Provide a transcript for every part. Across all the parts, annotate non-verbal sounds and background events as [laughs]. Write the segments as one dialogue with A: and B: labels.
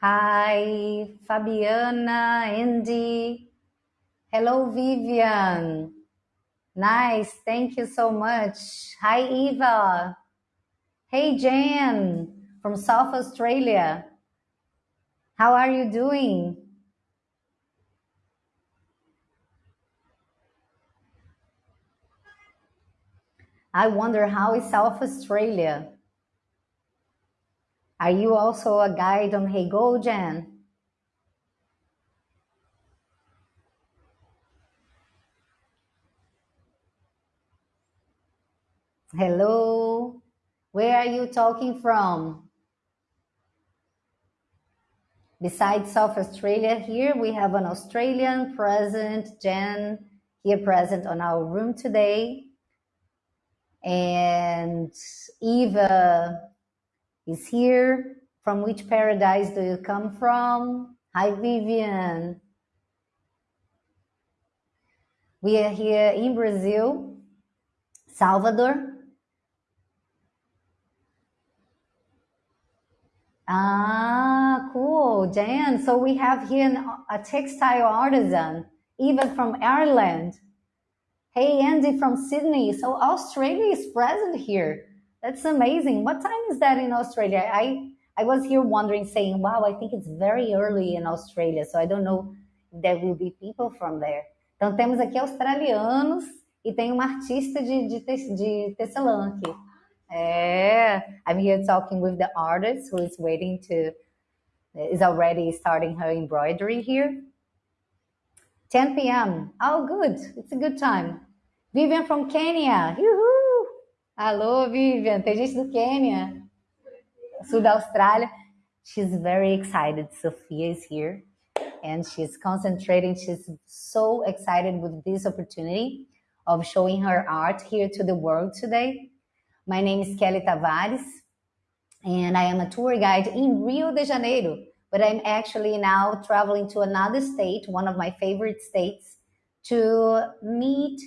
A: Hi, Fabiana, Andy. Hello, Vivian. Nice. Thank you so much. Hi, Eva. Hey, Jan from South Australia. How are you doing? I wonder how is South Australia? Are you also a guide on Heygo, Jan? Hello. Where are you talking from? Besides South Australia, here we have an Australian present, Jen, here present on our room today. And Eva is here. From which paradise do you come from? Hi, Vivian. We are here in Brazil, Salvador. Ah, cool, Jan. So we have here a textile artisan, even from Ireland. Hey, Andy from Sydney. So Australia is present here. That's amazing. What time is that in Australia? I I was here wondering, saying, "Wow, I think it's very early in Australia." So I don't know if there will be people from there. Então temos aqui australianos e tem uma artista de de, de Tessaloniki. É, I'm here talking with the artist who is waiting to is already starting her embroidery here. 10 p.m. Oh, good. It's a good time. Vivian from Kenya. Uhul. Alô, Vivian. Tem gente do Quênia, sul da Austrália. She's very excited. Sophia is here and she's concentrating. She's so excited with this opportunity of showing her art here to the world today. My name is Kelly Tavares and I am a tour guide in Rio de Janeiro, but I'm actually now traveling to another state, one of my favorite states, to meet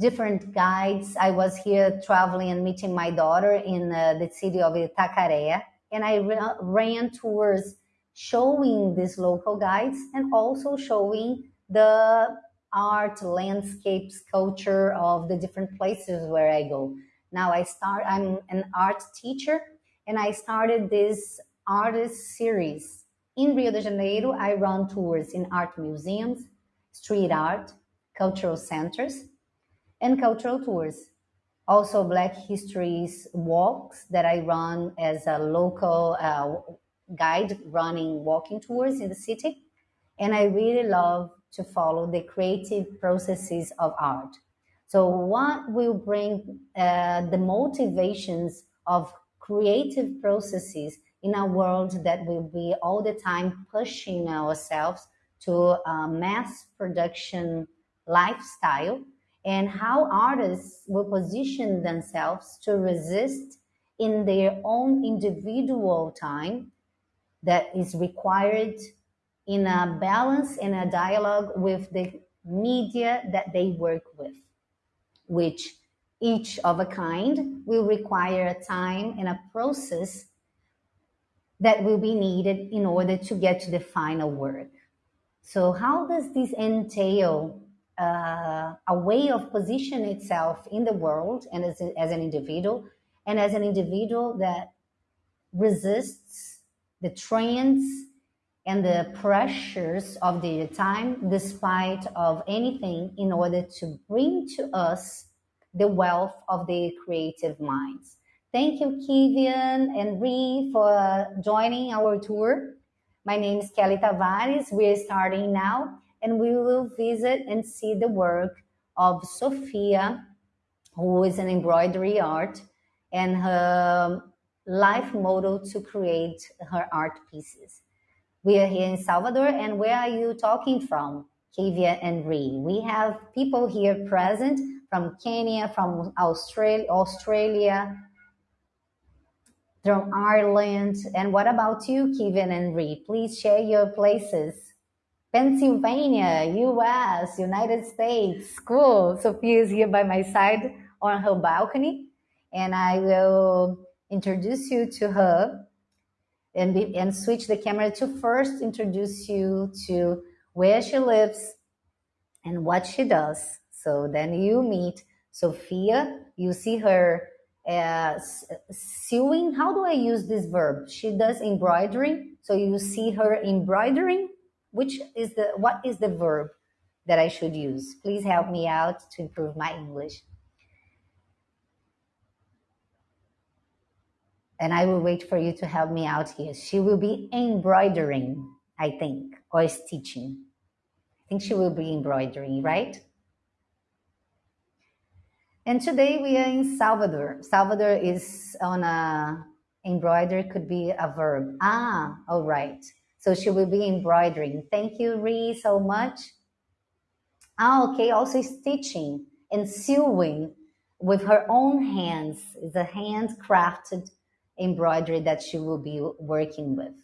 A: different guides. I was here traveling and meeting my daughter in uh, the city of Itacaré, and I ra- ran tours showing these local guides and also showing the art, landscapes, culture of the different places where I go. Now I start, I'm an art teacher, and I started this artist series. In Rio de Janeiro, I run tours in art museums, street art, cultural centers, and cultural tours. Also, Black Histories walks that I run as a local uh, guide running walking tours in the city. And I really love to follow the creative processes of art. So, what will bring uh, the motivations of creative processes in a world that will be all the time pushing ourselves to a mass production lifestyle? And how artists will position themselves to resist in their own individual time that is required in a balance and a dialogue with the media that they work with, which each of a kind will require a time and a process that will be needed in order to get to the final work. So, how does this entail uh, a way of position itself in the world and as, a, as an individual, and as an individual that resists the trends and the pressures of the time despite of anything in order to bring to us the wealth of the creative minds. Thank you, Kivian and Ree, for joining our tour. My name is Kelly Tavares. We're starting now and we will visit and see the work of Sophia, who is an embroidery art, and her life model to create her art pieces. We are here in Salvador, and where are you talking from, Kavia and Ree? We have people here present from Kenya, from Australia, Australia, from Ireland. And what about you, Kevin and Ree? Please share your places. Pennsylvania, US, United States. Cool. Sophia is here by my side on her balcony, and I will introduce you to her. and, be, and switch the camera to first introduce you to where she lives and what she does. So then you meet Sophia, you see her uh, sewing. How do I use this verb? She does embroidery. So you see her embroidering. Which is the what is the verb that I should use? Please help me out to improve my English. And I will wait for you to help me out here. She will be embroidering, I think, or stitching. I think she will be embroidering, right? And today we are in Salvador. Salvador is on a embroider could be a verb. Ah, all right. So she will be embroidering. Thank you, Ree, so much. Ah, okay. Also stitching and sewing with her own hands. It's a handcrafted embroidery that she will be working with.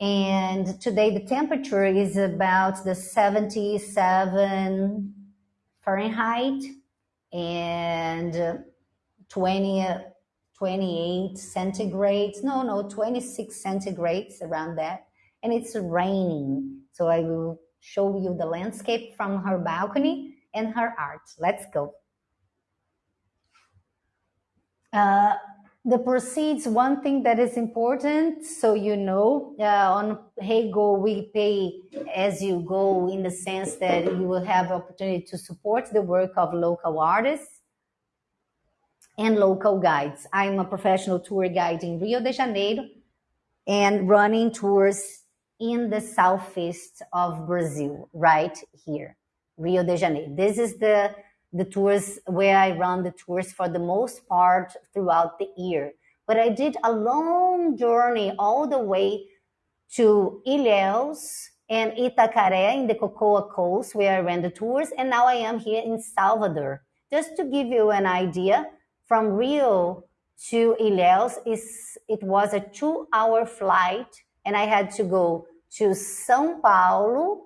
A: And today the temperature is about the 77 Fahrenheit and 20, 28 centigrades. No, no, 26 centigrades around that. And it's raining. So I will show you the landscape from her balcony and her art. Let's go. Uh, the proceeds, one thing that is important, so you know, uh, on Heygo, we pay as you go in the sense that you will have opportunity to support the work of local artists and local guides. I'm a professional tour guide in Rio de Janeiro and running tours in the southeast of Brazil, right here, Rio de Janeiro. This is the the tours where I run the tours for the most part throughout the year. But I did a long journey all the way to Ilhéus and Itacaré in the Cocoa Coast where I ran the tours. And now I am here in Salvador. Just to give you an idea, from Rio to Ilhéus, is, it was a two hour flight and I had to go to São Paulo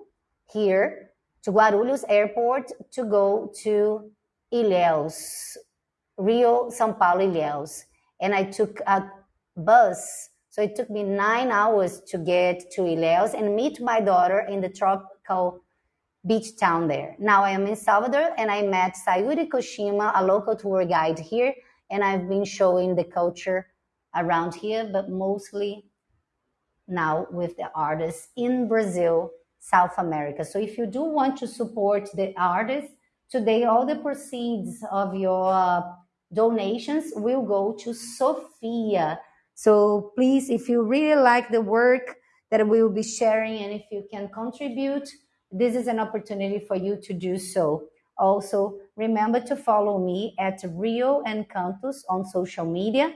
A: here to Guarulhos Airport to go to Ilhéus, Rio, São Paulo, Ilhéus. And I took a bus. So it took me nine hours to get to Ilhéus and meet my daughter in the tropical beach town there. Now I am in Salvador and I met Sayuri Koshima, a local tour guide here. And I've been showing the culture around here, but mostly now with the artists in Brazil South America. So if you do want to support the artists, today all the proceeds of your uh, donations will go to Sofia. So please, if you really like the work that we will be sharing and if you can contribute, this is an opportunity for you to do so. Also, remember to follow me at Rio Encantos on social media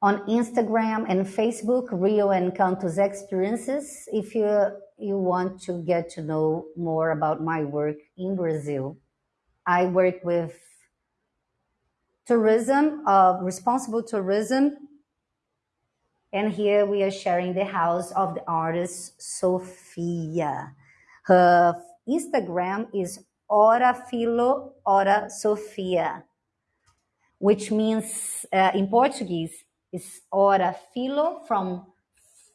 A: on Instagram and Facebook, Rio Encantos Experiences, if you, you want to get to know more about my work in Brazil. I work with tourism, uh, responsible tourism, and here we are sharing the house of the artist Sofia. Her Instagram is Ora Filo Ora Sofia, which means uh, in Portuguese, is ora philo from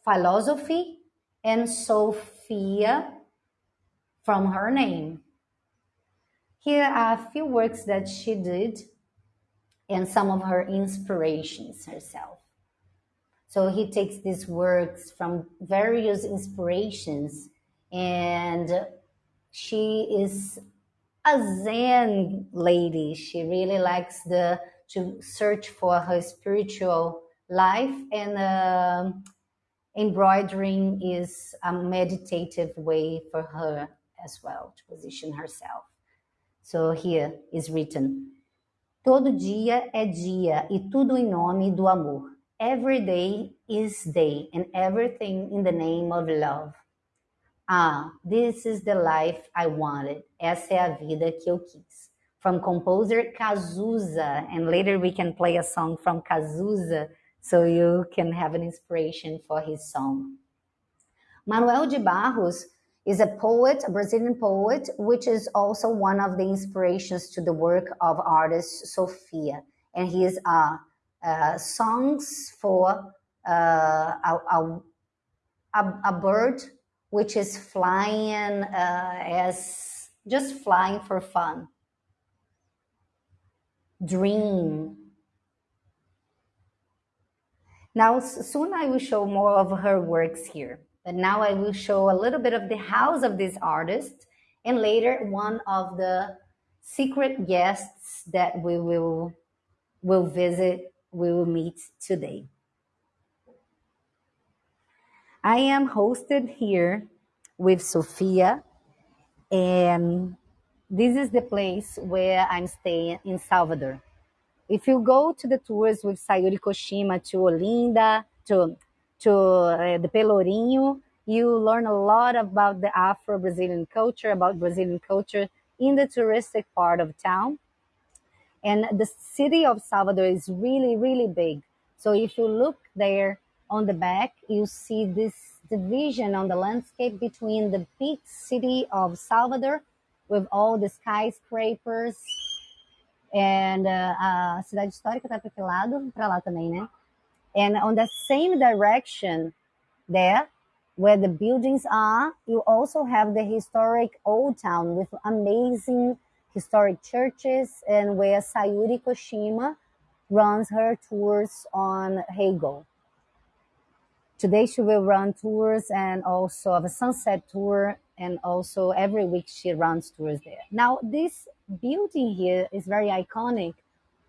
A: philosophy and Sofia from her name. Here are a few works that she did and some of her inspirations herself. So he takes these works from various inspirations and she is a Zen lady. She really likes the to search for her spiritual life and uh, embroidering is a meditative way for her as well to position herself. So here is written: Todo dia é dia e tudo em nome do amor. Every day is day and everything in the name of love. Ah, this is the life I wanted. Essa é a vida que eu quis from composer Cazuza, and later we can play a song from Cazuza so you can have an inspiration for his song. Manoel de Barros is a poet, a Brazilian poet, which is also one of the inspirations to the work of artist Sofia. And he is a, songs for uh, a, a, a, bird which is flying uh, as just flying for fun. Dream. Now, soon I will show more of her works here. But now I will show a little bit of the house of this artist and later one of the secret guests that we will will visit, we will meet today. I am hosted here with Sophia, and this is the place where I'm staying in Salvador. If you go to the tours with Sayuri Koshima to Olinda, to, to uh, the Pelourinho, you learn a lot about the Afro-Brazilian culture, about Brazilian culture in the touristic part of town. And the city of Salvador is really, really big. So if you look there on the back, you see this division on the landscape between the big city of Salvador with all the skyscrapers and uh, a cidade histórica tá para lado? Para lá também, né? And on the same direction there, where the buildings are, you also have the historic old town with amazing historic churches and where Sayuri Koshima runs her tours on Heygo. Today she will run tours and also have a sunset tour and also every week she runs tours there. Now this building here is very iconic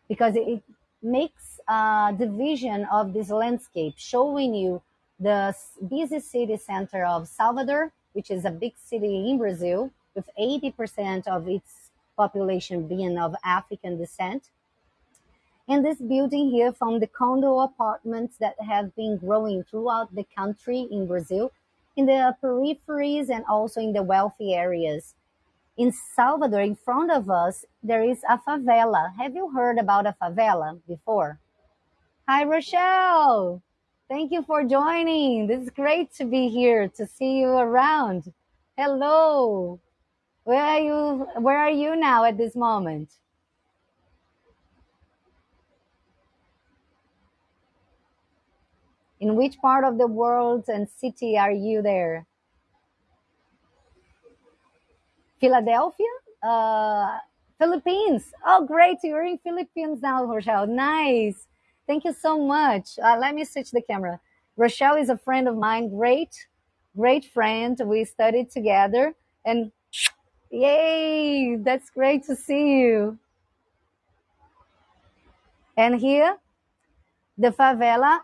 A: because it makes a division of this landscape, showing you the busy city center of Salvador, which is a big city in Brazil, with 80% of its population being of African descent. And this building here from the condo apartments that have been growing throughout the country in Brazil, in the peripheries and also in the wealthy areas. In Salvador, in front of us, there is a favela. Have you heard about a favela before? Hi, Rochelle. Thank you for joining. This is great to be here, to see you around. Hello. Where are you? Where are you now at this moment? In which part of the world and city are you there? Philadelphia? Uh, Philippines. Oh, great. You're in Philippines now, Rochelle. Nice. Thank you so much. Uh, let me switch the camera. Rochelle is a friend of mine. Great, great friend. We studied together and yay, that's great to see you. And here, the favela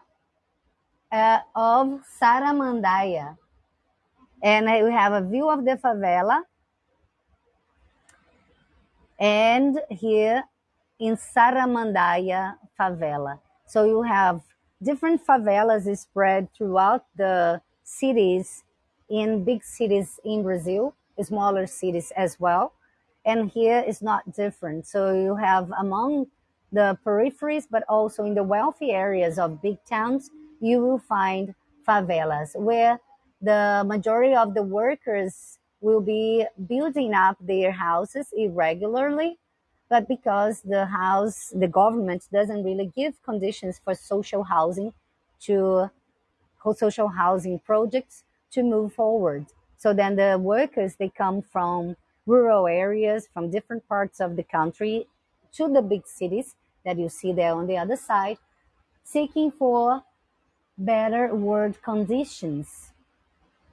A: uh, of Saramandaia. And we have a view of the favela. And here in Saramandaia favela. So you have different favelas spread throughout the cities in big cities in Brazil, smaller cities as well. And here is not different. So you have among the peripheries, but also in the wealthy areas of big towns, you will find favelas where the majority of the workers will be building up their houses irregularly but because the house, the government doesn't really give conditions for social housing to social housing projects to move forward. So then the workers, they come from rural areas, from different parts of the country to the big cities that you see there on the other side, seeking for better work conditions.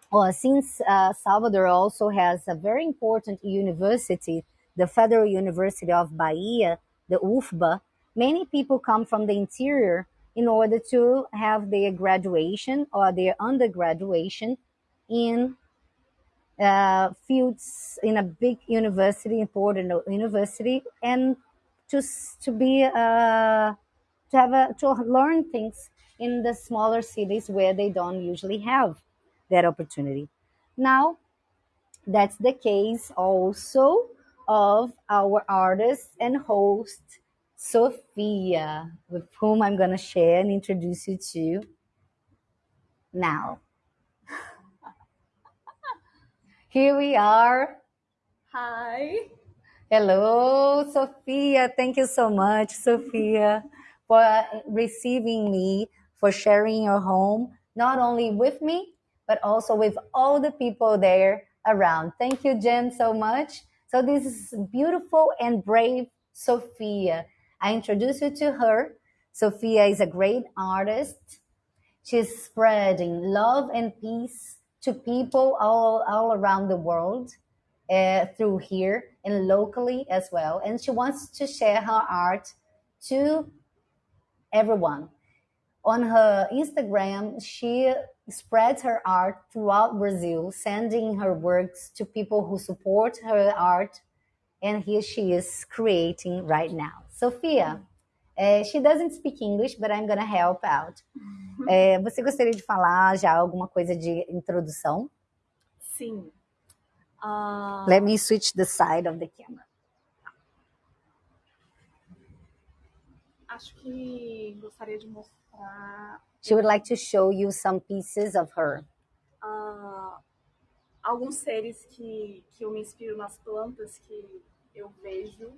A: Well, since uh, Salvador also has a very important university the Federal University of Bahia, the UFBA, many people come from the interior in order to have their graduation or their undergraduation in uh, fields in a big university, important university, and to to be uh, to have a, to learn things in the smaller cities where they don't usually have that opportunity. Now, that's the case also of our artist and host, Sophia, with whom I'm going to share and introduce you to now. Here we are.
B: Hi.
A: Hello, Sophia. Thank you so much, Sophia, for receiving me, for sharing your home, not only with me, but also with all the people there around. Thank you, Jen, so much. So this is beautiful and brave Sophia. I introduce you to her. Sophia is a great artist. She's spreading love and peace to people all, all around the world uh, through here and locally as well. And she wants to share her art to everyone. On her Instagram, she spreads her art throughout Brazil, sending her works to people who support her art. And here she is creating right now. Sophia, uh, she doesn't speak English, but I'm gonna help out. Uh, você gostaria de falar já alguma coisa de introdução?
B: Sim. Uh...
A: Let me switch the side of the camera.
B: Acho que gostaria de mostrar.
A: She would like to show you some pieces of her.
B: Uh, alguns seres que, que eu me inspiro nas plantas que eu vejo.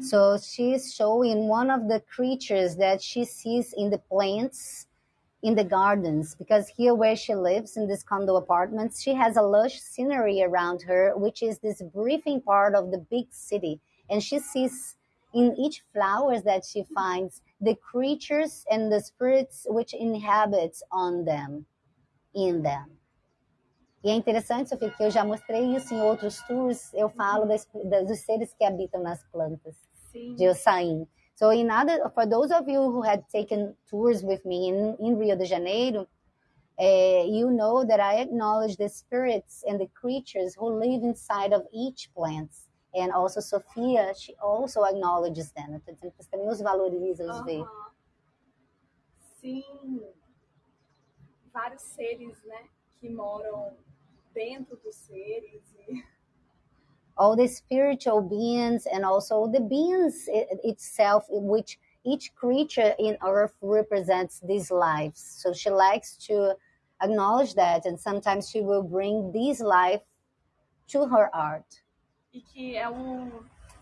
A: So she's showing one of the creatures that she sees in the plants in the gardens because here where she lives in this condo apartments she has a lush scenery around her which is this breathing part of the big city. And she sees in each flowers that she finds the creatures and the spirits which inhabits on them in them e é interessante Sofia que eu já mostrei isso em outros tours eu falo das, dos seres que habitam nas plantas
B: Sim.
A: de Ossain So in other, for those of you who had taken tours with me in, in Rio de Janeiro, uh, you know that I acknowledge the spirits and the creatures who live inside of each plant. And also Sophia, she also acknowledges them. Eu tô dizendo que você também os valoriza, os vê.
B: Sim, vários seres, né, que moram dentro dos seres e
A: all the spiritual beings and also the beings itself, which each creature in earth represents these lives. So she likes to acknowledge that, and sometimes she will bring this life to her art.
B: E que é um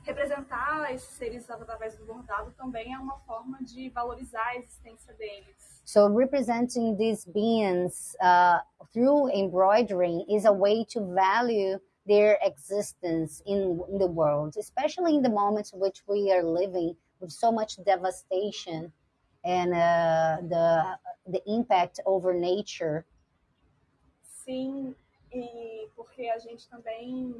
B: representar esses seres através do bordado também é uma forma de valorizar a existência deles.
A: So representing these beings uh, through embroidering is a way to value their existence in, in the world, especially in the moments in which we are living with so much devastation and uh, the the impact over nature.
B: Sim, e porque a gente também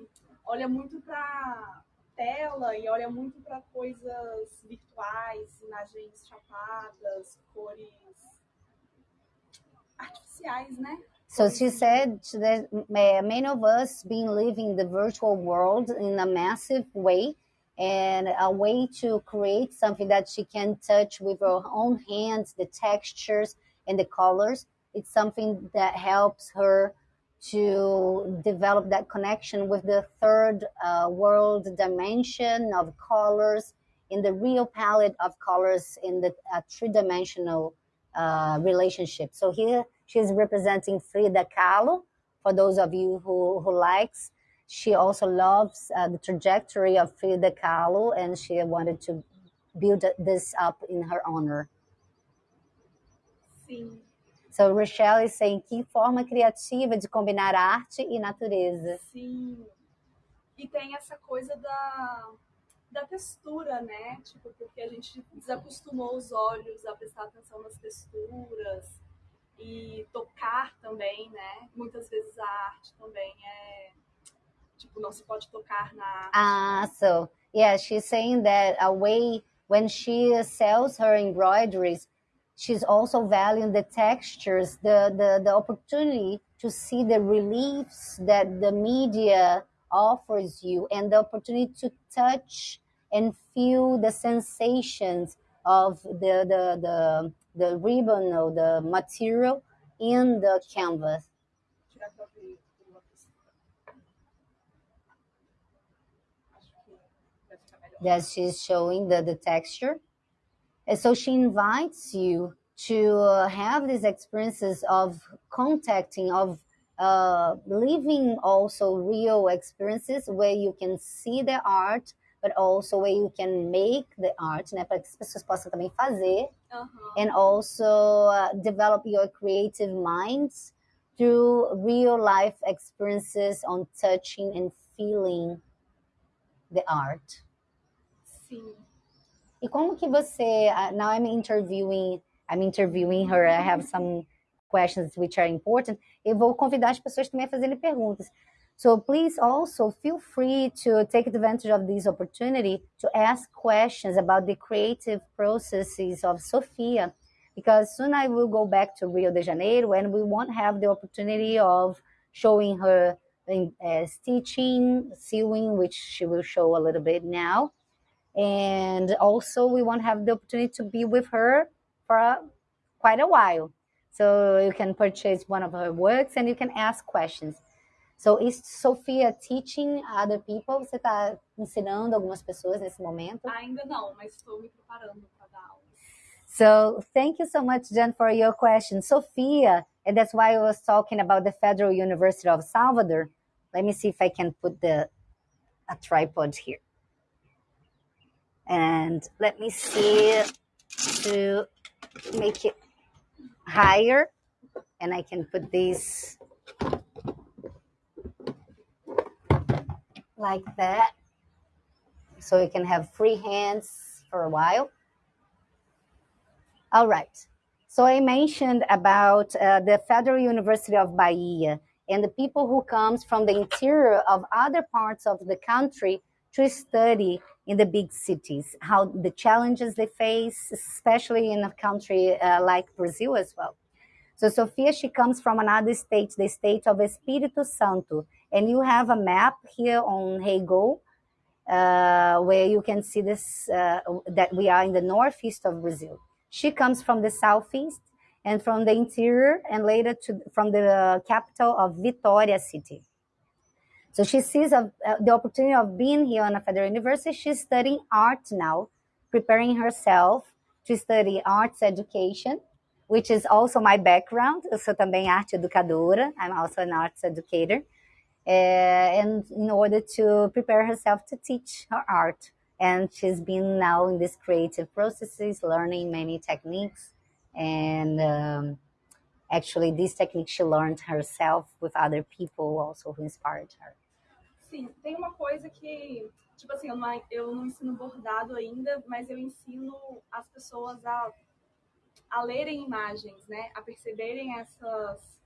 B: olha muito para tela e olha muito para coisas virtuais, imagens chapadas, cores artificiais, né?
A: So she said that eh, many of us been living the virtual world in a massive way and a way to create something that she can touch with her own hands, the textures and the colors. It's something that helps her to develop that connection with the third uh, world dimension of colors in the real palette of colors in the uh, three-dimensional uh, relationship. So here She's representing Frida Kahlo. For those of you who, who likes, she also loves uh, the trajectory of Frida Kahlo, and she wanted to build this up in her honor. So Rochelle is saying que forma criativa de combinar arte e natureza.
B: Sim. E tem essa coisa da, da textura, né? Tipo, porque a gente desacostumou os olhos a prestar atenção nas texturas e tocar também, né? Muitas vezes a arte também é tipo não se pode tocar na arte.
A: Ah, so yeah, she's saying that a way when she sells her embroideries, she's also valuing the textures, the the the opportunity to see the reliefs that the media offers you and the opportunity to touch and feel the sensations of the the the the ribbon or the material in the canvas. That she's showing the, the texture. And so she invites you to uh, have these experiences of contacting, of uh, living also real experiences where you can see the art but also where you can make the art, né, para que as pessoas possam também fazer, and also uh, develop your creative minds through real life experiences on touching and feeling the art.
B: Sim.
A: E como que você, uh, now I'm interviewing, I'm interviewing her, I have some questions which are important. Eu vou convidar as pessoas também a fazerem perguntas. So please also feel free to take advantage of this opportunity to ask questions about the creative processes of Sofia, because soon I will go back to Rio de Janeiro and we won't have the opportunity of showing her in, uh, stitching, sewing, which she will show a little bit now. And also we won't have the opportunity to be with her for a, quite a while. So you can purchase one of her works and you can ask questions. So is Sophia teaching other people? Você está ensinando algumas pessoas nesse momento?
B: Ainda não, mas estou me preparando para dar aula.
A: So thank you so much, Jen, for your question. Sophia, and that's why I was talking about the Federal University of Salvador. Let me see if I can put the a tripod here. And let me see to make it higher. And I can put these like that. So you can have free hands for a while. All right. So I mentioned about uh, the Federal University of Bahia and the people who comes from the interior of other parts of the country to study in the big cities, how the challenges they face, especially in a country uh, like Brazil as well. So Sofia, she comes from another state, the state of Espírito Santo, and you have a map here on Heygo, uh, where you can see this uh, that we are in the northeast of Brazil. She comes from the southeast and from the interior, and later to from the capital of Vitória city. So she sees a, uh, the opportunity of being here on a federal university. She's studying art now, preparing herself to study arts education, which is also my background. Eu sou também arte educadora. I'm also an arts educator. Uh, and in order to prepare herself to teach her art. And she's been now in these creative processes, learning many techniques. And um, actually, these techniques she learned herself with other people also who inspired her.
B: Sim, tem uma coisa que, tipo assim, eu não, eu não ensino bordado ainda, mas eu ensino as pessoas a, a lerem imagens, né? A perceberem essas,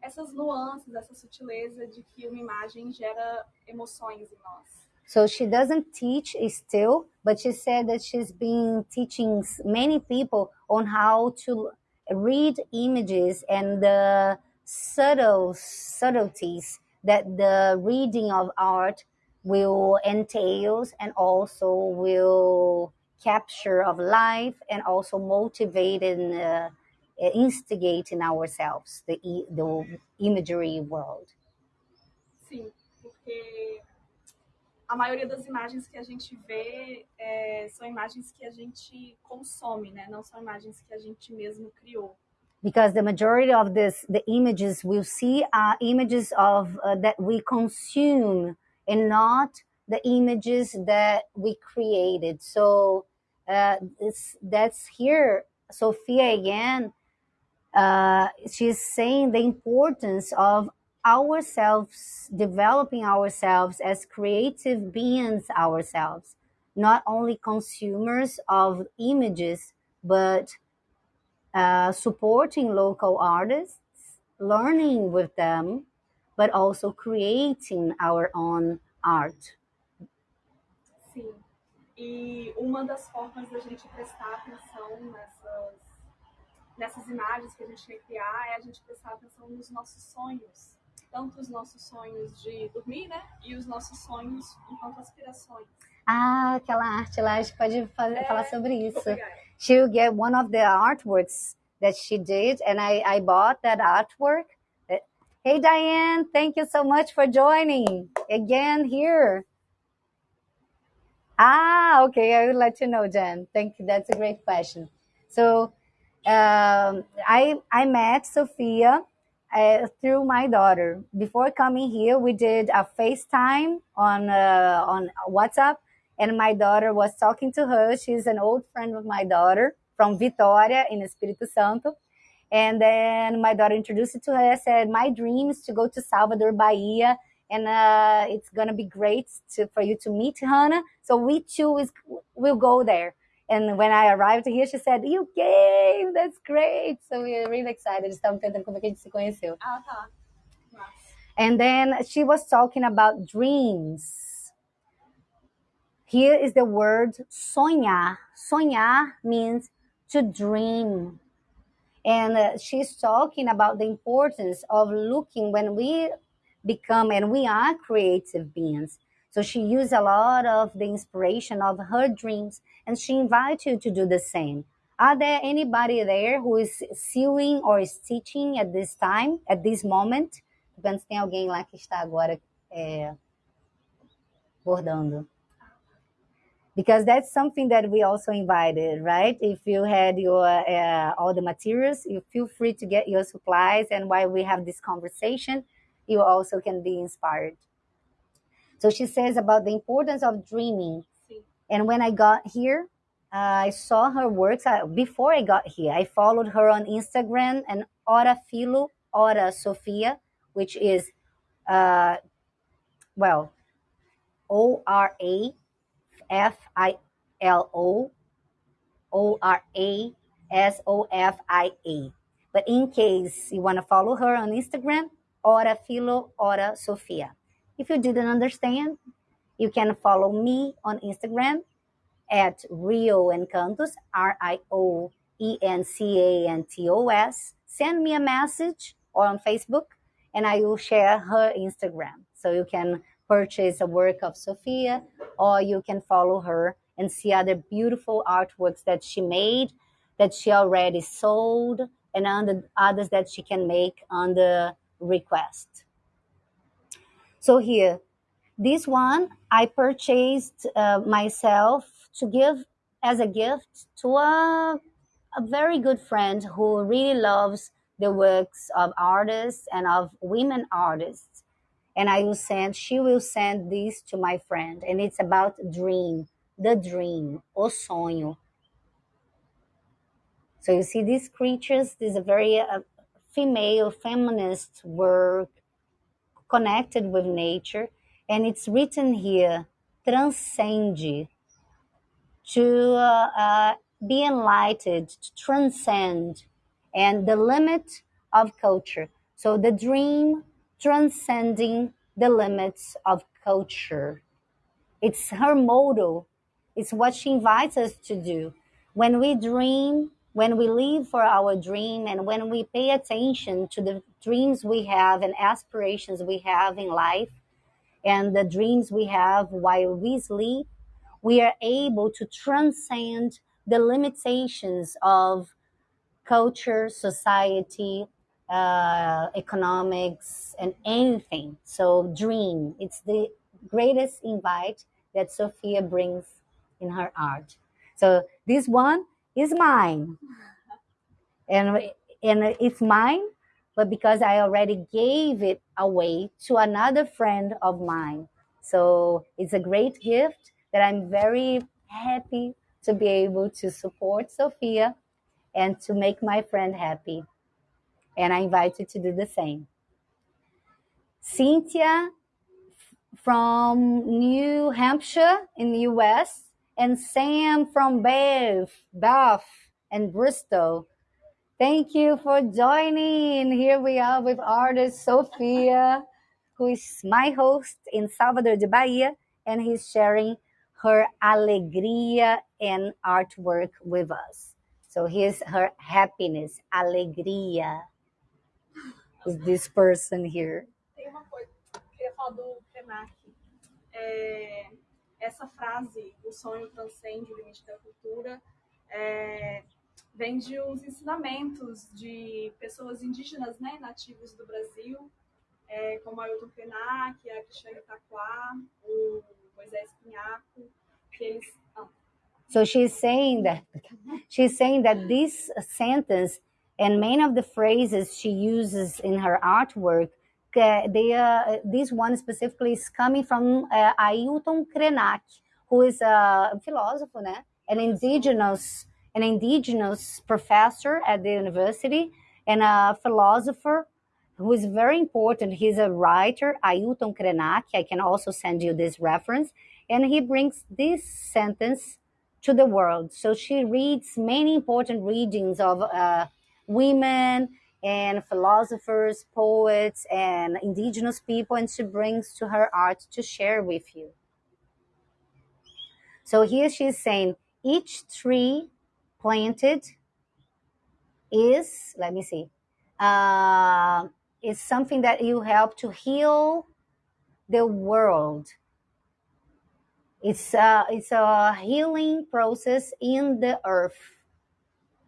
B: essas nuances, essa sutileza de que uma imagem gera emoções em nós.
A: So she doesn't teach still, but she said that she's been teaching many people on how to read images and the subtle subtleties that the reading of art will entails and also will capture of life and also motivate and uh, instigate in ourselves the, the imagery world.
B: Sim, porque a maioria das imagens que a gente vê é, são imagens que a gente consome, né? Não são imagens que a gente mesmo criou.
A: because the majority of this the images we'll see are images of uh, that we consume and not the images that we created so uh, it's, that's here sophia again uh, she's saying the importance of ourselves developing ourselves as creative beings ourselves not only consumers of images but uh, supporting local artists, learning with them, but also creating our own art.
B: Sim. E uma das formas da gente prestar atenção nessas, nessas imagens que a gente quer criar é a gente prestar atenção nos nossos sonhos. Tanto os nossos sonhos de dormir, né? E os nossos sonhos enquanto aspirações.
A: Ah, aquela arte lá, a gente pode fazer,
B: É,
A: falar sobre isso.
B: ela.
A: She'll get one of the artworks that she did, and I, I bought that artwork. Hey, Diane, thank you so much for joining again here. Ah, okay, I will let you know, Jen. Thank you. That's a great question. So, um, I I met Sophia uh, through my daughter. Before coming here, we did a FaceTime on uh, on WhatsApp, and my daughter was talking to her. She's an old friend of my daughter from Vitória in Espírito Santo. And then my daughter introduced it to her. I said, My dream is to go to Salvador, Bahia, and uh, it's to be great to, for you to meet Hannah. So we two is, will go there. And when I arrived here, she said, You came, that's great. So we're really excited. Estamos cantando como que a gente se conheceu.
B: Ah, tá.
A: And then she was talking about dreams. Here is the word sonhar. Sonhar means to dream. And uh, she's talking about the importance of looking when we become, and we are creative beings. So she used a lot of the inspiration of her dreams, and she invites you to do the same. Are there anybody there who is sewing or stitching at this time, at this moment? Tô tem alguém lá que está agora é, bordando. Because that's something that we also invited, right? If you had your uh, all the materials, you feel free to get your supplies, and while we have this conversation, you also can be inspired. So she says about the importance of dreaming. And when I got here, I saw her works. Uh, before I got here, I followed her on Instagram and Ora Filo, Ora Sofia, which is, uh, well, O R A F I L O O R A S O F I A. But in case you want to follow her on Instagram, Ora Filo, Ora Sofia. If you didn't understand, you can follow me on Instagram at Rio Encantos, R I O E N C A N T O S. Send me a message or on Facebook, and I will share her Instagram. So you can purchase a work of Sophia, or you can follow her and see other beautiful artworks that she made, that she already sold, and other others that she can make on the request. So here, this one I purchased uh, myself to give as a gift to a, a very good friend who really loves the works of artists and of women artists. And I will send, she will send this to my friend. And it's about dream, the dream, o sonho. So you see these creatures, this is a very uh, female, feminist work connected with nature. And it's written here, transcende, to uh, uh, be enlightened, to transcend, and the limit of culture. So the dream transcending the limits of culture. It's her motto. It's what she invites us to do. When we dream, when we live for our dream, and when we pay attention to the dreams we have and aspirations we have in life, and the dreams we have while we sleep, we are able to transcend the limitations of culture, society, uh, economics, and anything. So, dream. It's the greatest invite that Sophia brings in her art. So, this one is mine. And, and it's mine, but because I already gave it away to another friend of mine. So, it's a great gift that I'm very happy to be able to support Sophia and to make my friend happy. And I invite you to do the same. Cynthia from New Hampshire in the US and Sam from Bath, Bath and Bristol. Thank you for joining. Here we are with artist Sophia, who is my host in Salvador de Bahia, and he's sharing her alegria and artwork with us. So here's her happiness, alegria. Is this person here?
B: Tem uma coisa queria falar do. É, essa frase, o sonho transcende o limite da cultura, é, vem de uns ensinamentos de pessoas indígenas, né, nativos do Brasil, é, como Ailton Krenak, a Cristiane Taquá, o Moisés Pinhaco, que eles... ah,
A: So she's saying that she's saying that this sentence and many of the phrases she uses in her artwork, they, uh, this one specifically is coming from uh, Ailton Krenak, who is a philosopher, né? An indigenous, an indigenous professor at the university and a philosopher who is very important. He's a writer, Ailton Krenak. I can also send you this reference. And he brings this sentence to the world. So she reads many important readings of uh, women and philosophers, poets, and indigenous people, and she brings to her art to share with you. So here she's saying each tree planted is, let me see, uh, is something that you help to heal the world. It's a, it's a healing process in the earth.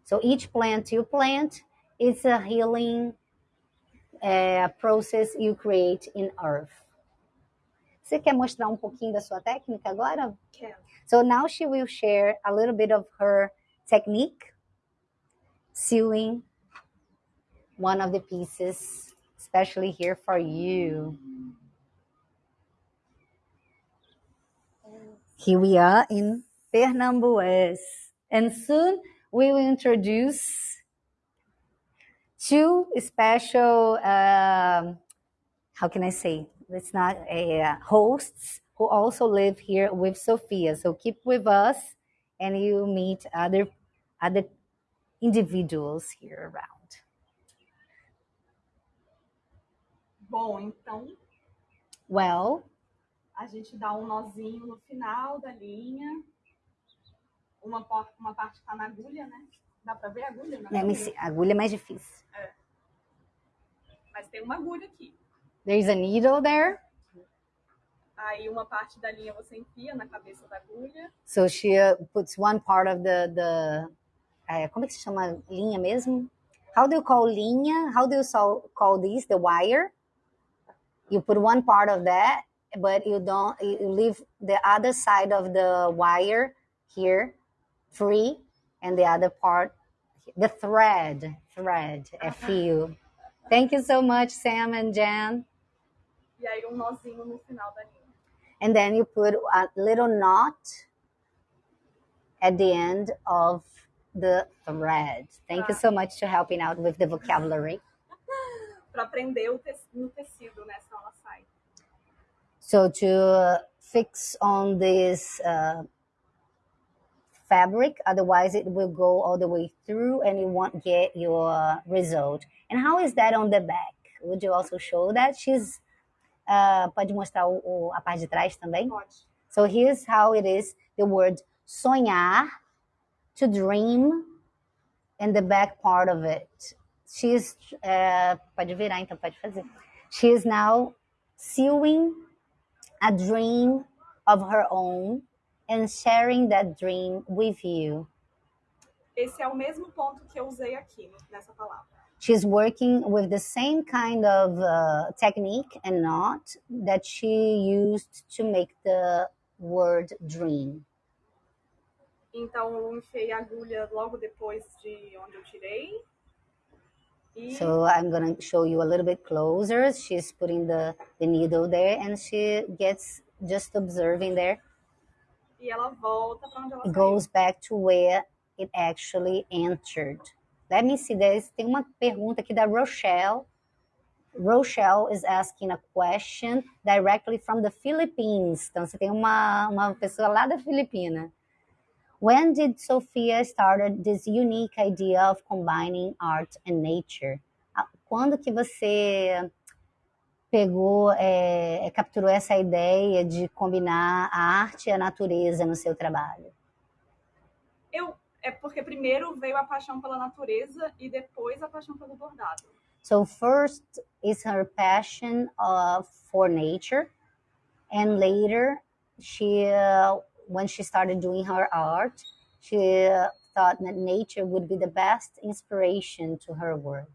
A: So each plant you plant is a healing uh, process you create in earth. Você quer mostrar um pouquinho da sua técnica agora?
B: Quero.
A: So now she will share a little bit of her technique, sewing one of the pieces, especially here for you. Here we are in Pernambués. And soon we will introduce two special, um, how can I say? It's not a uh, hosts who also live here with Sophia. So keep with us and you meet other other individuals here around.
B: Bom, então
A: Well,
B: a gente dá um nozinho no final da linha. Uma, uma parte tá na agulha, né? Dá pra ver a agulha? Na
A: let me
B: agulha?
A: é mais difícil.
B: Mas tem uma agulha aqui.
A: There's a needle there.
B: Aí uma parte da linha você enfia na cabeça da agulha.
A: So she uh, puts one part of the the uh, como é que se chama linha mesmo? How do you call linha? How do you so, call this? The wire? You put one part of that, but you don't. You leave the other side of the wire here free, and the other part, the thread, thread, a fio. Thank you so much, Sam and Jan.
B: E aí um nozinho no final da linha.
A: and then you put a little knot at the end of the thread. Thank you so much for helping out with the vocabulary. [laughs]
B: Pra prender o tec- no tecido, né? Senão ela sai.
A: So to fix on this uh, fabric, otherwise it will go all the way through and you won't get your result. And how is that on the back? Would you also show that? She's uh, pode mostrar o, o- a parte de trás também?
B: Pode.
A: So here's how it is the word sonhar, to dream, and the back part of it. She's, uh, pode virar então, pode fazer. She is now sewing a dream of her own and sharing that dream with you.
B: Esse é o mesmo ponto que eu usei aqui nessa palavra.
A: She's working with the same kind of uh, technique and knot that she used to make the word dream.
B: Então eu enfiei a agulha logo depois de onde eu tirei. E
A: So I'm gonna show you a little bit closer. She's putting the, the needle there and she gets just observing there.
B: E ela volta para onde ela
A: goes back to where it actually entered. Let me see, there's, tem uma pergunta aqui da Rochelle. Rochelle is asking a question directly from the Philippines. Então você tem uma, uma pessoa lá da Filipina. When did Sophia started this unique idea of combining art and nature? Ah, Quando que você pegou, é, capturou essa ideia de combinar a arte e a natureza no seu trabalho?
B: Eu é porque primeiro veio a paixão pela natureza e depois a paixão pelo bordado.
A: So first is her passion uh, for nature, and later she, uh, when she started doing her art, she uh, thought that nature would be the best inspiration to her work.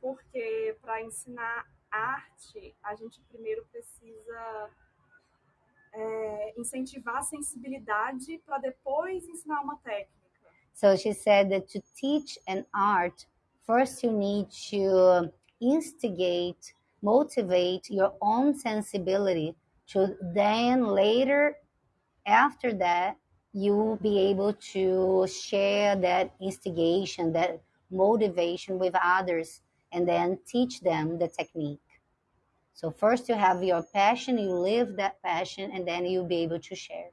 B: Porque para ensinar arte, a gente primeiro precisa é, incentivar a sensibilidade para depois ensinar uma técnica.
A: So she said that to teach an art, first you need to instigate, motivate your own sensibility to then later after that, you will be able to share that instigation, that motivation with others, and then teach them the technique. So first you have your passion, you live that passion, and then you'll be able to share.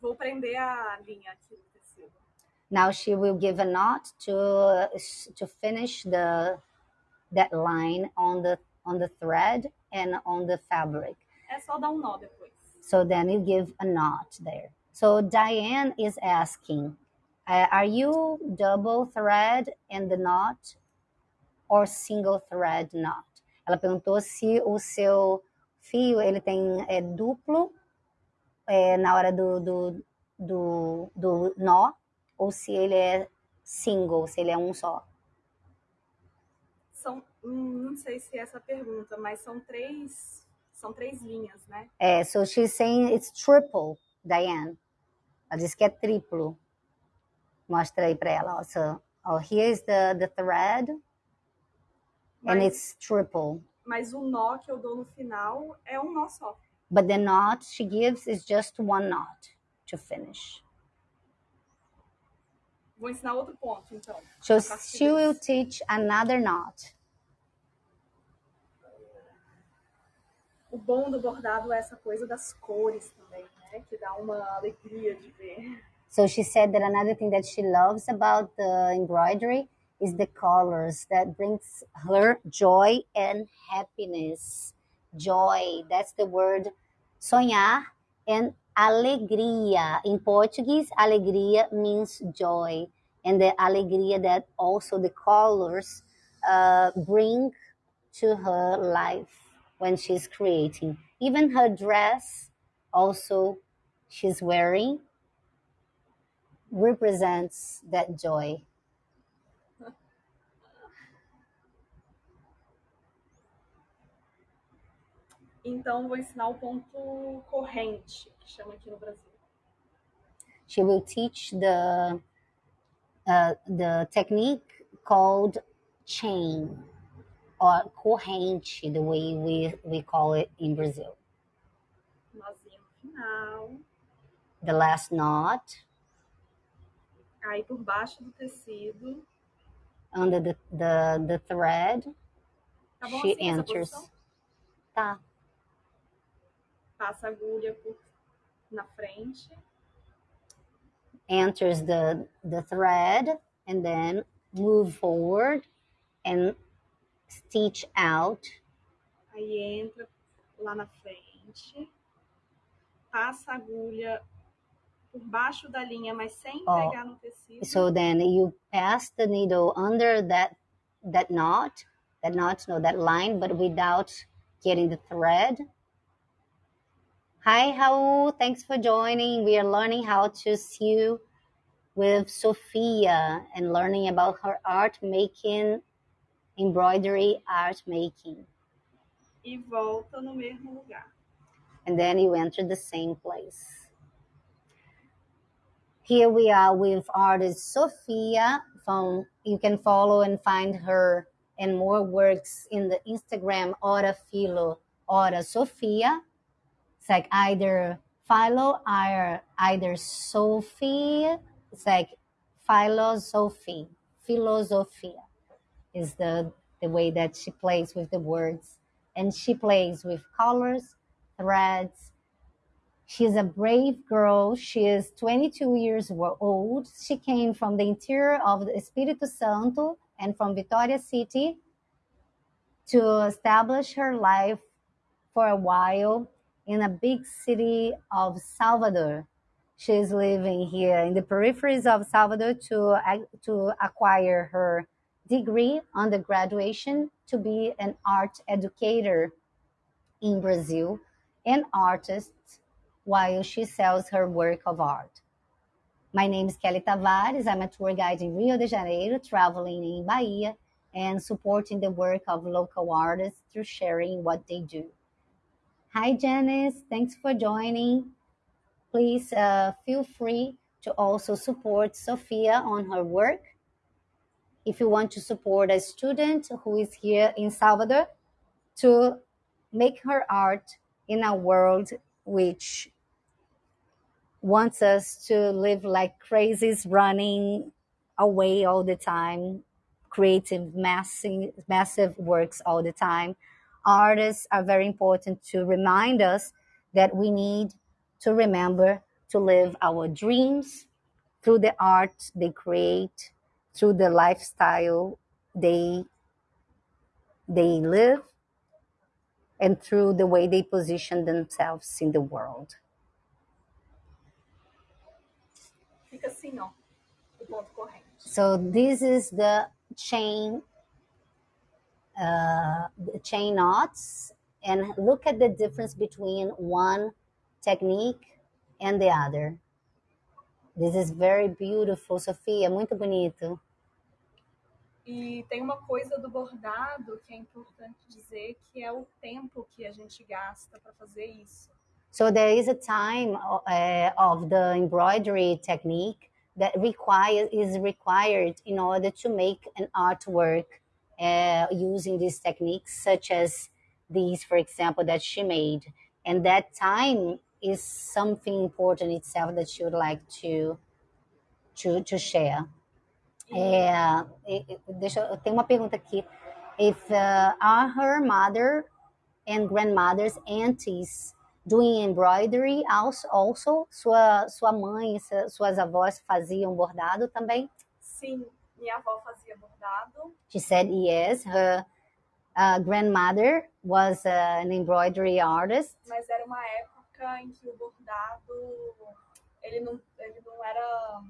B: Vou prender a linha aqui no tecido.
A: Now she will give a knot to to finish the that line on the on the thread and on the fabric.
B: É só dar um nó depois.
A: So then you give a knot there. So Diane is asking, uh, are you double thread in the knot or single thread knot? Ela perguntou se o seu fio ele tem é, duplo é, na hora do, do, do, do nó ou se ele é single, se ele é um só.
B: São, hum, não sei se é essa pergunta, mas são três, são três linhas, né?
A: É, so she's saying it's triple, Diane. Ela disse que é triplo. Mostra aí para ela. Ó. So, oh, here's the, the thread, and it's triple.
B: mas o nó que eu dou no final é um nó só.
A: But the knot she gives is just one knot to finish.
B: Vou ensinar outro ponto, então.
A: So
B: a partir
A: she will teach another knot.
B: O bom do bordado é essa coisa das cores também, né? Que dá uma alegria de ver.
A: So she said that another thing that she loves about the embroidery is the colors that brings her joy and happiness. Joy, that's the word sonhar and alegria. In Portuguese, alegria means joy. And the alegria that also the colors uh, bring to her life when she's creating. Even her dress, also, she's wearing represents that joy.
B: Então, vou ensinar o ponto corrente, que chama aqui no Brasil.
A: She will teach the uh, the technique called chain or corrente, the way we, we call it in Brazil.
B: Nozinho no final.
A: The last knot
B: Aí, por baixo do tecido.
A: under the, the, the thread,
B: Tá bom
A: she
B: assim
A: enters. Tá.
B: Passa a agulha por, na frente.
A: enters the the thread and then move forward and stitch out
B: Aí entra lá na frente. Passa a agulha por baixo da linha, mas sem
A: Ó,
B: pegar no tecido.
A: so then you pass the needle under that that knot that knot no that line but without getting the thread hi Raul thanks for joining we are learning how to sew with Sophia and learning about her art making embroidery art making
B: E volta no mesmo lugar.
A: and then you enter the same place. Here we are with artist Sophia from you can follow and find her and more works in the Instagram Ora Filo Ora Sophia. It's like either Philo or either Sophie. It's like philosophy, philosophia is the the way that she plays with the words. And she plays with colors threads. She's a brave girl. She is 22 years old. She came from the interior of the espírito santo and from Vitoria city to establish her life for a while in a big city of salvador she's living here in the peripheries of salvador to, to acquire her degree undergraduation to be an art educator in Brazil and artist while she sells her work of art. My name is Kelly Tavares. I'm a tour guide in Rio de Janeiro, traveling in Bahia and supporting the work of local artists through sharing what they do. Hi, Janice. Thanks for joining. Please uh, feel free to also support Sophia on her work if you want to support a student who is here in Salvador to make her art in a world which wants us to live like crazies, running away all the time, creating massive, massive works all the time. Artists are very important to remind us that we need to remember to live our dreams through the art they create, through the lifestyle they they live, and through the way they position themselves in the world.
B: Fica assim, ó, o ponto corrente.
A: So this is the chain uh, chain knots, and look at the difference between one technique and the other. This is very beautiful, Sofia, muito bonito.
B: E tem uma coisa do bordado que é importante dizer, que é o tempo que a gente gasta para fazer isso.
A: So there is a time uh, of the embroidery technique that require is required in order to make an artwork uh, using these techniques, such as these, for example, that she made. And that time is something important itself that she would like to to, to share. É, deixa eu tenho uma pergunta aqui. If uh, are her mother and grandmothers aunties doing embroidery also, also? Sua sua mãe, suas avós faziam bordado também?
B: Sim, minha avó fazia bordado.
A: She said yes. Her uh, grandmother was uh, an embroidery artist.
B: Mas era uma época em que o bordado ele não, ele não era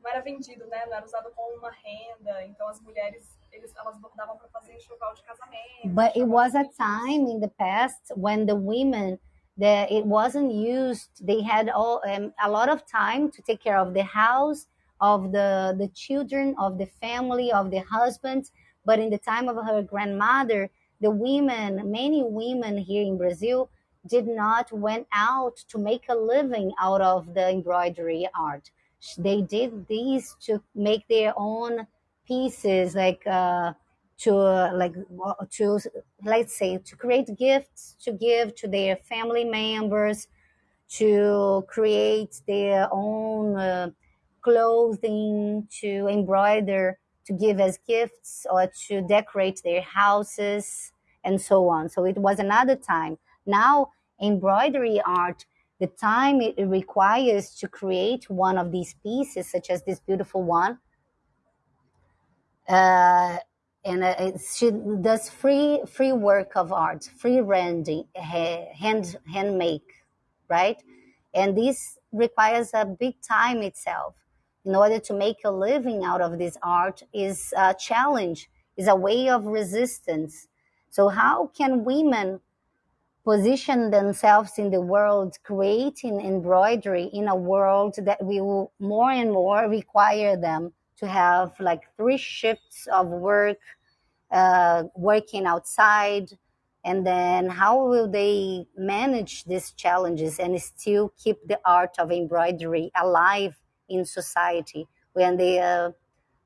B: não era vendido, né? Não era usado como uma renda. Então as mulheres eles, elas bordavam para fazer enxoval de casamento.
A: But it was a time in the past when the women that it wasn't used. They had all um, a lot of time to take care of the house, of the the children, of the family, of the husbands. But in the time of her grandmother, the women, many women here in Brazil, did not went out to make a living out of the embroidery art. They did these to make their own pieces, like uh, to uh, like to let's say to create gifts to give to their family members, to create their own uh, clothing, to embroider, to give as gifts, or to decorate their houses, and so on. So it was another time. Now embroidery art the time it requires to create one of these pieces, such as this beautiful one. Uh, and uh, she does free free work of art, free rendering, hand hand make, right? And this requires a big time itself. In order to make a living out of this art is a challenge, is a way of resistance. So how can women position themselves in the world, creating embroidery in a world that will more and more require them to have like three shifts of work, uh, working outside. And then how will they manage these challenges and still keep the art of embroidery alive in society when they are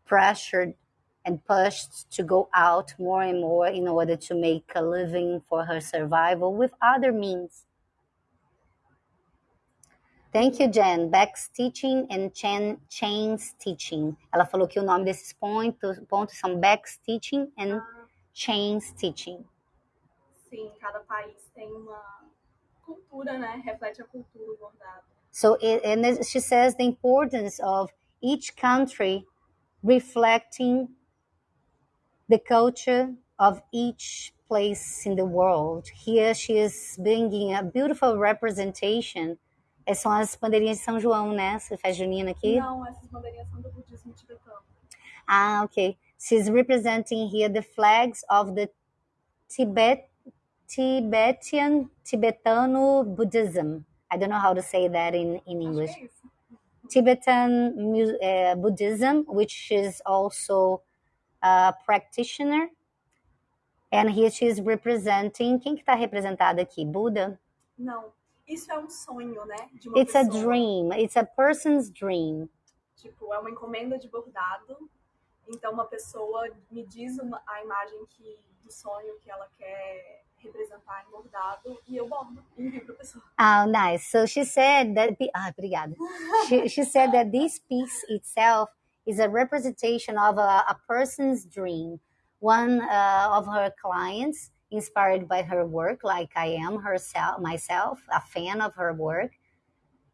A: pressured and pushed to go out more and more in order to make a living for her survival with other means. Thank you, Jen. Back stitching and chain, chain stitching. Ela falou que o nome desses pontos, pontos são back stitching and ah. chain stitching.
B: Sim, cada país tem uma cultura, né? Reflete a cultura bordado.
A: So, it, and she says the importance of each country reflecting the culture of each place in the world. Here she is bringing a beautiful representation. Essas são as bandeirinhas de São João, né? Você faz junina aqui?
B: Não, essas bandeirinhas são do budismo tibetano.
A: Ah, okay. She's representing here the flags of the Tibet, Tibetan, Tibetano Buddhism. I don't know how to say that in, in English.
B: É
A: Tibetan uh, Buddhism, which is also a practitioner. And here she's representing. Quem que está representado aqui? Buda?
B: Não. Isso é um sonho, né?
A: It's
B: pessoa.
A: a dream. It's a person's dream.
B: Tipo, é uma encomenda de bordado. Então, uma pessoa me diz uma, a imagem que, do sonho que ela quer representar em bordado e eu bordo e para pessoa.
A: Oh, nice. So she said that. Ah, obrigada. she, she said that this piece itself is a representation of a, a person's dream. One uh, of her clients, inspired by her work, like I am herself, myself, a fan of her work,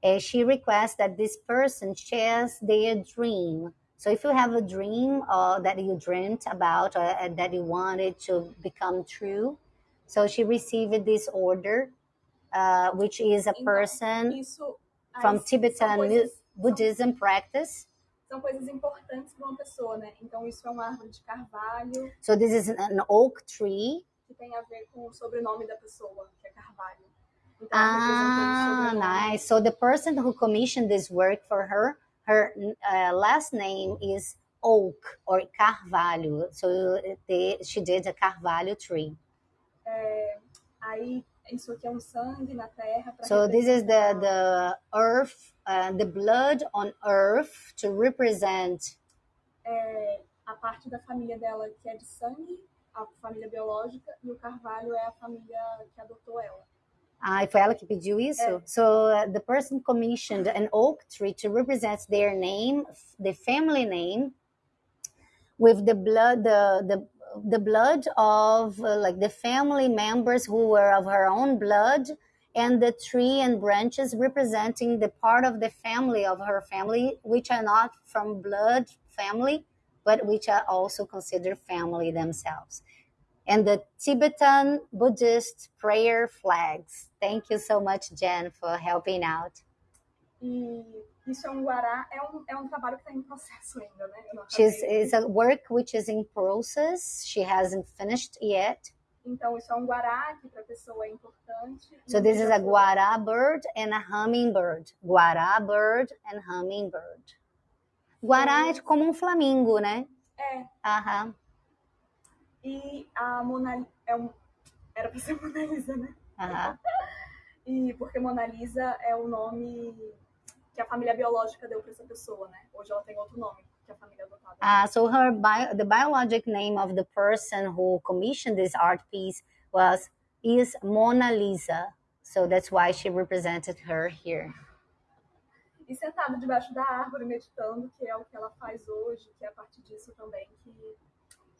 A: uh, she requests that this person shares their dream. So if you have a dream uh, that you dreamt about or uh, that you wanted to become true, so she received this order, uh, which is a
B: Então,
A: person
B: Isso aí
A: from Tibetan
B: coisas-
A: Buddhism practice.
B: são coisas importantes para uma pessoa, né? Então isso é uma árvore de carvalho
A: So this is an oak tree.
B: que tem a ver com o sobrenome da pessoa, que é Carvalho. Então
A: Ah,
B: representa o sobrenome.
A: nice. So the person who commissioned this work for her, her uh, last name is Oak or Carvalho. So they, she did a Carvalho tree.
B: Aí isso aqui é um sangue na terra
A: So this is the the earth, uh, the blood on earth to represent.
B: é, a parte da família dela que é de sangue, a família biológica, e o Carvalho é a família que adotou ela.
A: Ah, foi ela que pediu isso?
B: É.
A: So uh, the person commissioned an oak tree to represent their name, the family name, with the blood, the the the blood of uh, like the family members who were of her own blood, and the tree and branches representing the part of the family of her family which are not from blood family, but which are also considered family themselves and the Tibetan Buddhist prayer flags. Thank you so much, Jen, for helping out.
B: E isso é um guará, é um, é um trabalho que está em processo ainda, né? Não
A: She's it's a work which is in process. She hasn't finished yet.
B: Então isso é um guará que para a pessoa é importante.
A: So this is a guará bird and a hummingbird. Guará bird and hummingbird. Guará é como um flamingo, né?
B: É,
A: Aham.
B: e a Mona é um, era para ser [laughs] Mona Lisa, né?
A: Aham.
B: E porque Mona Lisa é o nome que a família biológica deu para essa pessoa, né? Hoje ela tem outro nome que a família adotada.
A: Uh, so her bio, the biologic name of the person who commissioned this art piece was is Mona Lisa. So that's why she represented her here.
B: E sentada debaixo da árvore meditando, que é o que ela faz hoje, que é a partir disso também que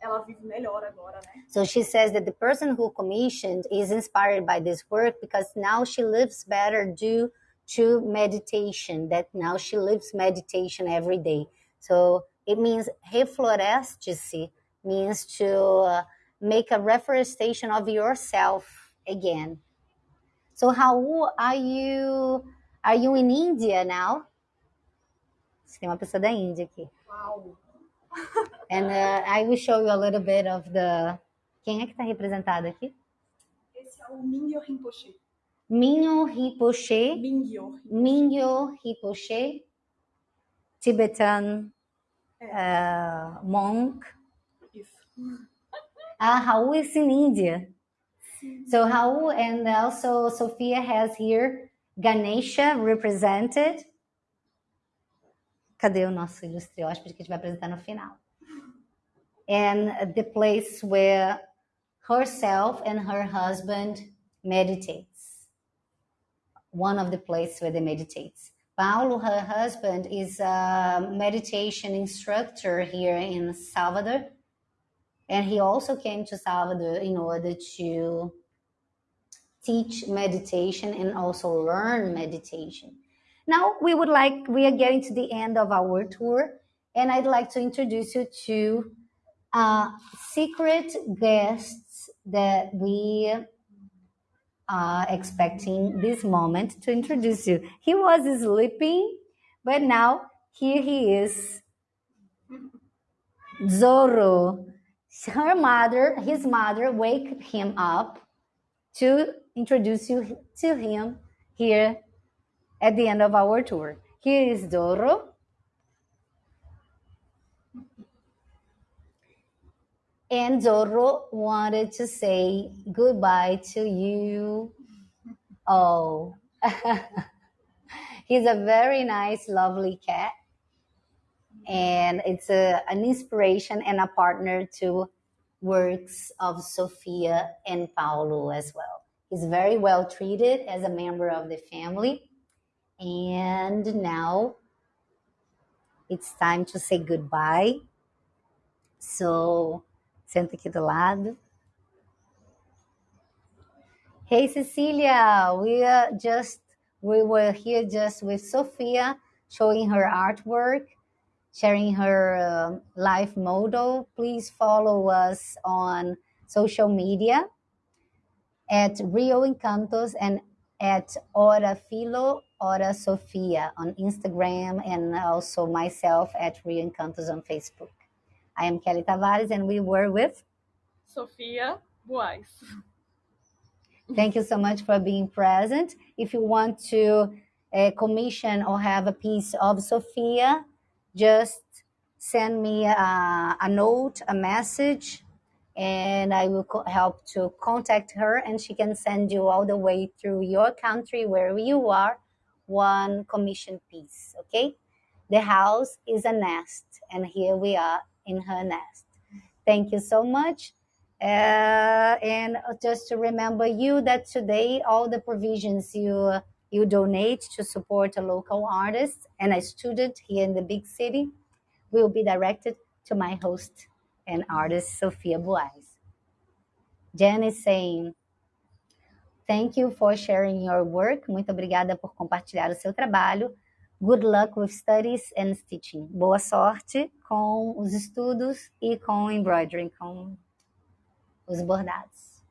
B: ela vive melhor agora, né?
A: So she says that the person who commissioned is inspired by this work because now she lives better due to meditation, that now she lives meditation every day. So it means refloreste means to uh, make a reforestation of yourself again. So how are you are you in India now? Tem uma pessoa da Índia aqui.
B: Uau! [laughs]
A: And uh, I will show you a little bit of the. Quem é que está representado aqui?
B: Esse é o Rinpoche.
A: Minho Rinpoche.
B: Mingyur.
A: Minho Rinpoche, Tibetan uh, monk.
B: Isso.
A: Ah, Raul is in India. So Raul and also Sophia has here Ganesha represented. Cadê o nosso ilustre hóspede que a gente vai apresentar no final? And the place where herself and her husband meditates. One of the places where they meditates. Paulo, her husband, is a meditation instructor here in Salvador. And he also came to Salvador in order to teach meditation and also learn meditation. Now we would like we are getting to the end of our tour, and I'd like to introduce you to uh, secret guests that we are expecting this moment to introduce you. He was sleeping, but now here he is. Zorro. Her mother, his mother, wake him up to introduce you to him here at the end of our tour. Here is Zorro. And Zorro wanted to say goodbye to you. Oh, [laughs] he's a very nice, lovely cat. And it's a, an inspiration and a partner to works of Sofia and Paulo as well. He's very well treated as a member of the family. And now it's time to say goodbye. So, senta aqui do lado. Hey Cecilia, we are just we were here just with Sophia showing her artwork, sharing her uh, life model. Please follow us on social media at Rio Encantos and at Ora Filo, Ora Sofia on Instagram, and also myself at Rio Encantos on Facebook. I am Kelly Tavares, and we were with
B: Sophia Buais.
A: Thank you so much for being present. If you want to uh, commission or have a piece of Sophia, just send me a, a note, a message, and I will help to contact her, and she can send you all the way through your country where you are one commission piece. Okay, the house is a nest, and here we are in her nest. Thank you so much. Uh, and just to remember you that today all the provisions you you donate to support a local artist and a student here in the big city will be directed to my host and artist Sophia Buais. Jen is saying, Thank you for sharing your work. Muito obrigada por compartilhar o seu trabalho. Good luck with studies and stitching. Boa sorte com os estudos e com embroidery, com os bordados.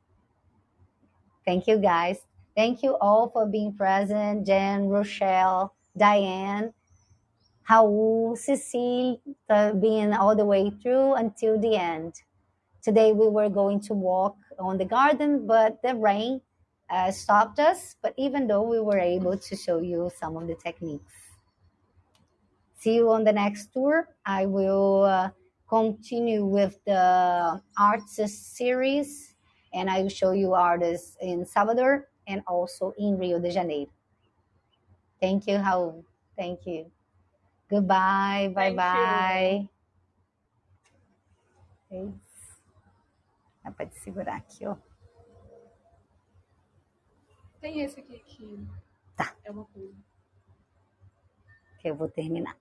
A: Thank you, guys. Thank you all for being present. Jen, Rochelle, Diane, Raul, Cecile, uh, being all the way through until the end. Today we were going to walk on the garden, but the rain uh, stopped us. But even though we were able to show you some of the techniques. See you on the next tour. I will uh, continue with the arts series and I will show you artists in Salvador and also in Rio de Janeiro. Thank you, Raul. Thank you. Goodbye. Bye
B: Thank
A: bye. Dá pra te segurar aqui, ó.
B: Tem esse aqui que
A: Tá.
B: é uma coisa.
A: Que eu vou terminar.